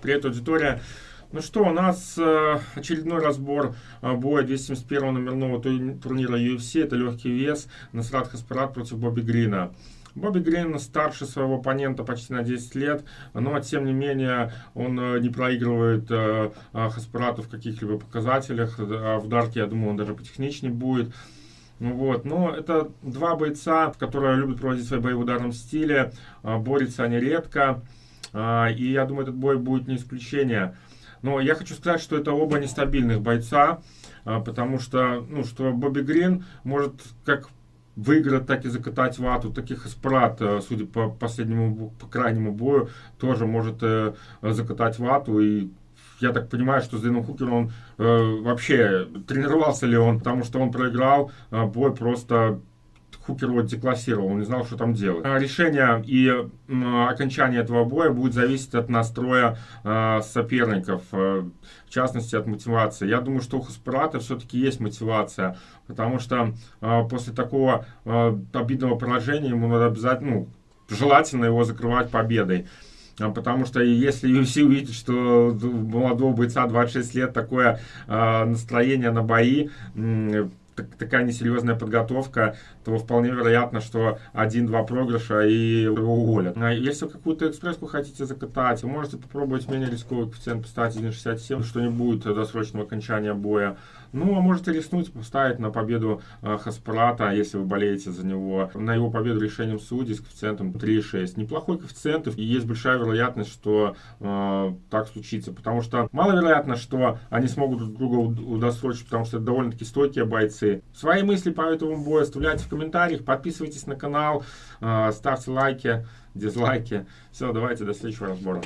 Привет, аудитория. Ну что, у нас э, очередной разбор э, боя 271 номерного турнира UFC. Это легкий вес. Насрат Хаспарат против Бобби Грина. Бобби Грин старше своего оппонента почти на 10 лет, но тем не менее он э, не проигрывает э, Хаспарату в каких-либо показателях. А в Дарке, я думаю, он даже потехничнее будет. Ну вот. Но это два бойца, которые любят проводить свои бои в ударном стиле. Борются они редко. А, и я думаю, этот бой будет не исключение. Но я хочу сказать, что это оба нестабильных бойца, а, потому что, ну, что Бобби Грин может как выиграть, так и закатать вату. Таких Эспрат, э, судя по последнему, по крайнему бою, тоже может э, закатать вату. И я так понимаю, что с Хукером он э, вообще тренировался ли он, потому что он проиграл э, бой просто Хукер его деклассировал, он не знал, что там делать. А решение и окончание этого боя будет зависеть от настроя э, соперников, э, в частности от мотивации. Я думаю, что у Хаспарата все-таки есть мотивация, потому что э, после такого обидного поражения ему надо обязательно, ну, желательно его закрывать победой. Потому что если UFC увидит, что у молодого бойца 26 лет такое э, настроение на бои, такая несерьезная подготовка, то вполне вероятно, что один-два проигрыша и его уволят. А если какую-то экспресску хотите закатать, можете попробовать менее рисковый коэффициент поставить 1.67, что не будет досрочного окончания боя. Ну, а можете рискнуть поставить на победу э, Хаспарата, если вы болеете за него, на его победу решением судей с коэффициентом 3.6. Неплохой коэффициент, и есть большая вероятность, что э, так случится, потому что маловероятно, что они смогут друг друга удосрочить, потому что это довольно-таки стойкие бойцы. Свои мысли по этому бою оставляйте в комментариях, подписывайтесь на канал, э, ставьте лайки, дизлайки. Все, давайте до следующего разбора.